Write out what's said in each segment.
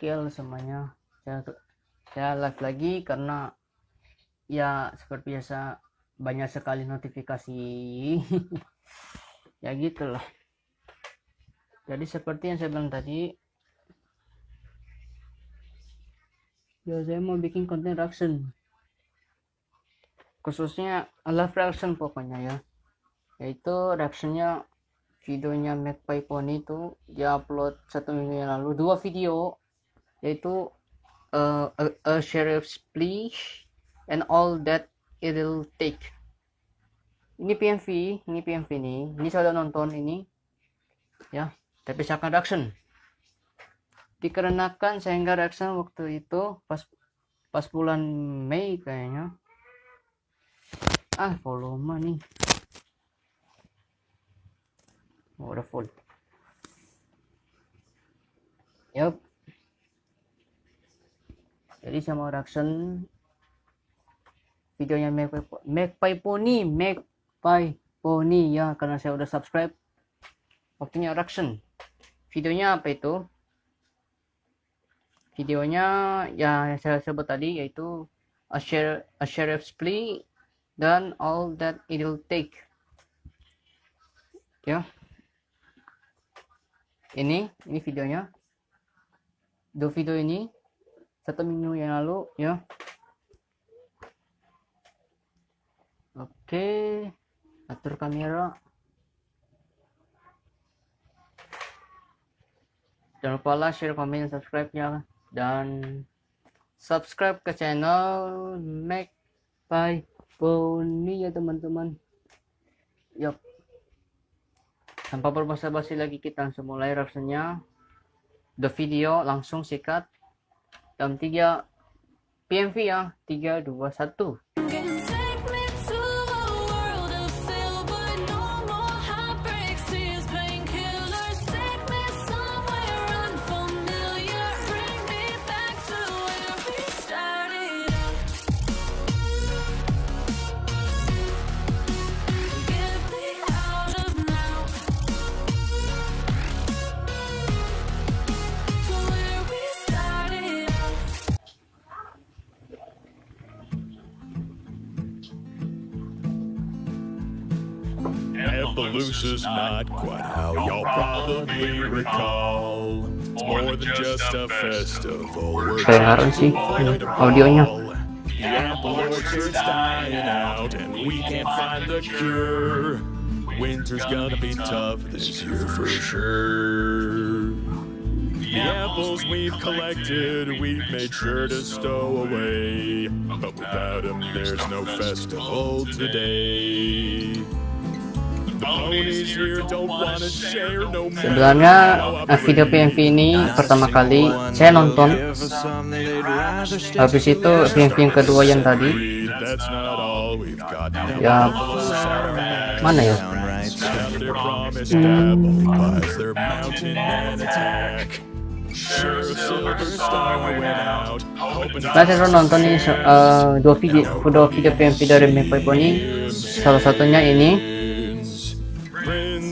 scale semuanya. Saya, saya live lagi karena ya seperti biasa banyak sekali notifikasi. Ya gitulah. Jadi seperti yang saya bilang tadi ya saya mau bikin konten reaction. Khususnya live reaction pokoknya ya. Yaitu reactionnya videonya Magpie Pony itu dia upload satu minggu yang lalu dua video yaitu uh, a, a sheriff's plea and all that it'll take. Ini PMV ini PMV ini. Ini saya udah nonton ini. Ya tapi saya akan reaction. Dikarenakan saya nggak reaction waktu itu pas pas bulan Mei kayaknya. Ah volume nih. Oh, udah full. Yup jadi saya mau reaction videonya Magpie, Magpie Pony Magpie Pony. Ya karena saya udah subscribe waktunya reaction videonya apa itu? Videonya ya yang saya sebut tadi yaitu a, share, a sheriff's plea dan all that it'll take. Ya. Ini ini videonya. Dua video ini satu minggu yang lalu ya. Oke atur kamera. Jangan lupa like share komen subscribe ya. Dan subscribe ke channel Mac by Pony ya teman-teman. Yuk tanpa berbasa-basi lagi kita langsung mulai reaksinya. The video langsung sikat dalam tiga PMV ya 3 Appaloosa's not quite how y'all probably recall. It's more than just a festival. We're Kedengaran sih audionya. The apple orchard's dying out and we can't find the cure. Winter's gonna be tough this year for sure. The apples we've collected, we've made sure to stow away. But without them, there's no festival today. Sebenarnya eh, video PMV ini pertama kali saya nonton. Habis itu PMV yang kedua yang tadi. Ya mana ya? Nah, saya nonton nih se- eh, dua video dua video PMV dari Magpie Pony. Salah satunya ini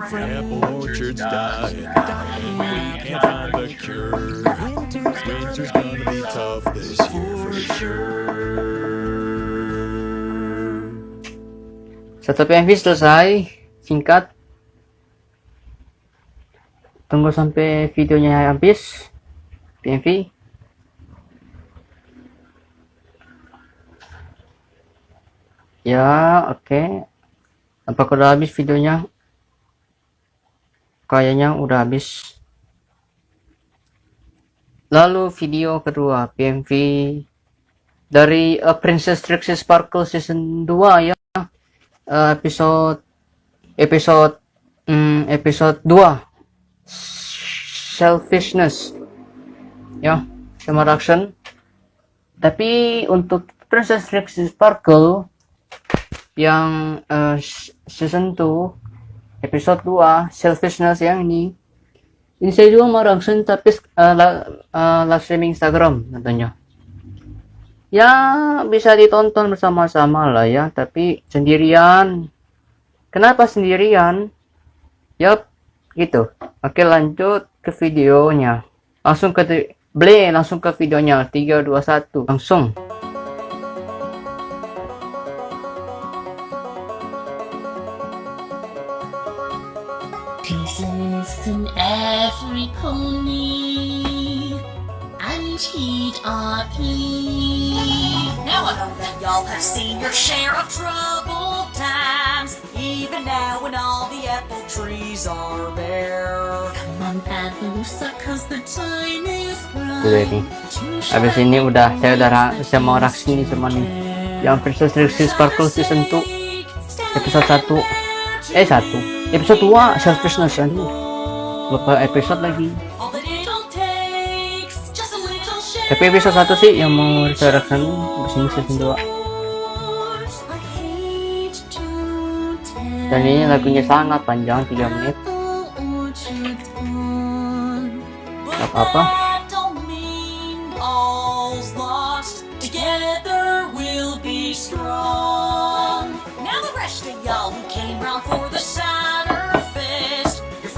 Buffalo apple orchards dying and we can't find the cure. Winter's gonna be tough this year for sure. satu PMV selesai singkat. Tunggu sampai videonya habis. PMV ya oke. Apakah udah habis videonya kayaknya udah habis. Lalu video kedua PMV dari uh, Princess Trixie Sparkle season 2 ya. Uh, episode episode mm, episode 2 selfishness. Ya sama Raction. Tapi untuk Princess Trixie Sparkle yang s- season 2 episode 2 selfishness yang ini ini saya juga mau Raction tapi la- eh, live streaming Instagram tentunya. Ya bisa ditonton bersama-sama lah ya, tapi sendirian. Kenapa sendirian? Yup, gitu. Oke lanjut ke videonya. Langsung ke beli langsung ke videonya 3 2 1 langsung. Pieces in every pony and cheat or plea. Now I know that y'all have seen your share of troubled times, even now when all the apple trees are bare. Come on, Appaloosa, cause the time is ini. Habis ini udah saya udah saya mau reaksi nih sama nih. Yang Princess Trixie Sparkle season 2 episode 1 eh 1 episode 2 selfishness ya Aduh, lupa episode lagi. Tapi episode 1 sih yang mau saya reaction habis ini season 2 dan ini lagunya sangat panjang 3 menit. Gak apa-apa. Together we'll be strong. Now the rest of y'all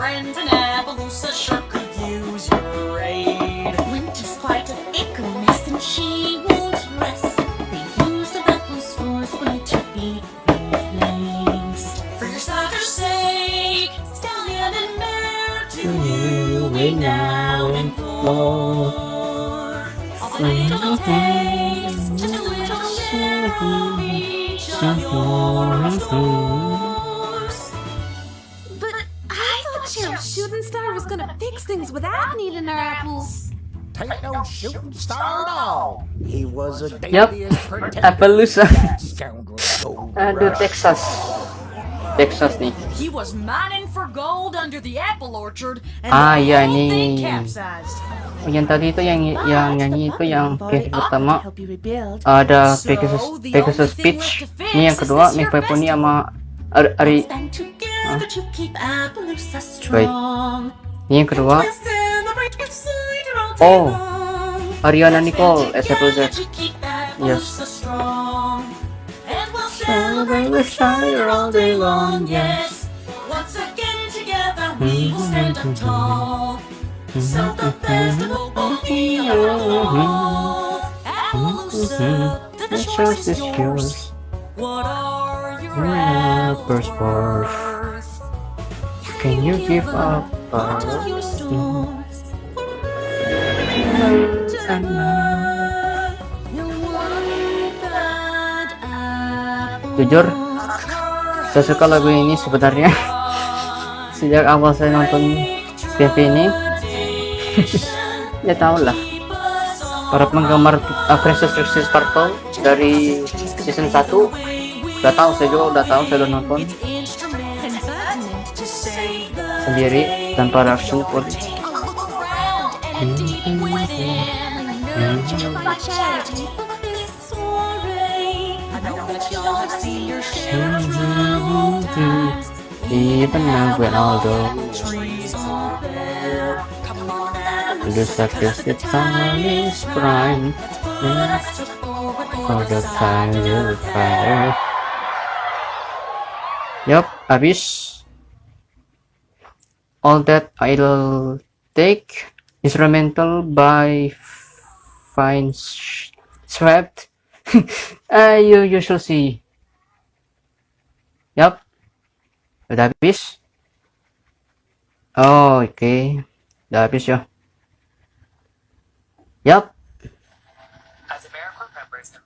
your friends in Appaloosa sure could use your aid. Winter's quite a ickle mess and she won't rest. They use the apple stores for to be replaced. For your cider's sake, Stallion and Mare to you we now implore. All the little takes, just a little share of each of yours. Without needing our apples. Take no shooting star at all. He was a protector. Appaloosa aduh rush. Texas Texas nih He was mining for gold under the apple orchard, and Ah, the iya, whole ini. thing capsized. Oh, yang tadi itu yang yang nyanyi itu yang case pertama ada Pegasus the Pegasus fix ini yang kedua here Pony sama Ari, Wait. Strong. ini yang kedua We'll celebrate with cider all day Oh, long. Ariana We'll Nicole stand as Apple together Z to keep Yes. Appaloosa strong. And we'll Celebrate celebrate with with cider cider all all day day long, long, yes. yes. Once again together we will stand up tall. So the festival will be all. Appaloosa, the The choice choice is is yours. yours What are your Your apples apples worth? worth? Can you give up Jujur, saya suka lagu ini sebenarnya. Sejak awal saya nonton TV ini ya tau lah. Para penggemar uh, Princess Trixie Sparkle dari season 1 udah tahu saya juga udah tahu saya udah nonton. Sendiri tanpa reaction pun. Even now when all looks like it's prime. For the time Yup, habis all that I'll take instrumental by Fine Swept. Uh, you you shall see. Yup. Udah habis oh, oke udah habis ya Yup.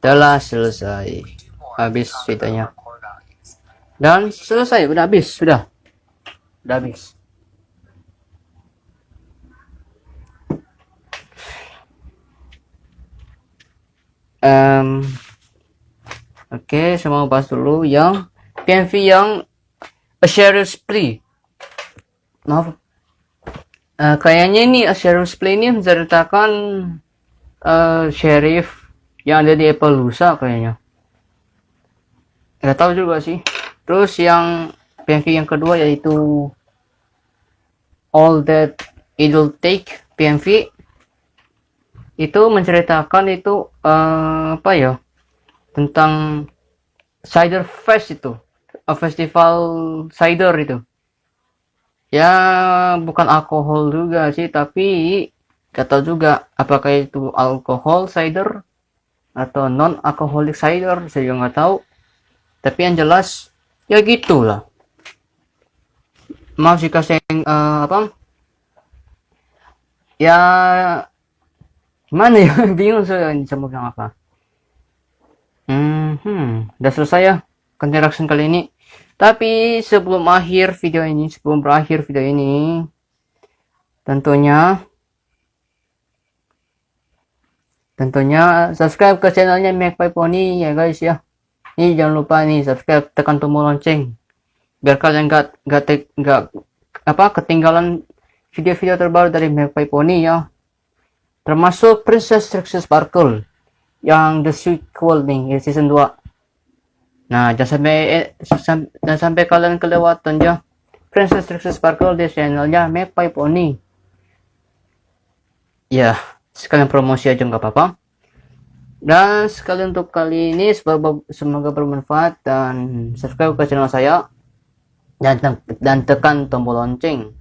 Telah selesai. Habis videonya dan selesai. Udah habis sudah. Udah habis Em, oke saya mau bahas dulu yang PMV yang A Sheriff's Plea. Maaf. Eh, kayaknya ini A Sheriff's Plea ini menceritakan eh sheriff yang ada di Appaloosa kayaknya. Nggak tahu juga sih. Terus yang PMV yang kedua yaitu All That It'll Take PMV itu menceritakan itu eh, apa ya tentang cider fest itu. Eh, festival cider itu. Ya bukan alkohol juga sih tapi tahu juga apakah itu alkohol cider atau non alkoholik cider saya juga nggak tahu. Tapi yang jelas ya gitulah. Maaf jika saya eh, apa? Ya gimana ya? Bingung saya ini sama bilang apa. Hmm, hmm udah selesai ya reaction kali ini. Tapi sebelum akhir video ini sebelum berakhir video ini tentunya tentunya subscribe ke channelnya Magpie Pony ya guys ya. Ini jangan lupa nih subscribe tekan tombol lonceng. Biar kalian gak gak, gak apa ketinggalan video-video terbaru dari Magpie Pony ya termasuk Princess Trixie Sparkle yang the sequel nih ya, season 2 nah jangan sampai eh, sam- jangan sampai kalian kelewatan ya Princess Trixie Sparkle di channelnya Magpie Pony. Ya sekalian promosi aja nggak apa-apa. Dan sekalian untuk kali ini semoga, semoga bermanfaat dan subscribe ke channel saya. Dan, dan tekan tombol lonceng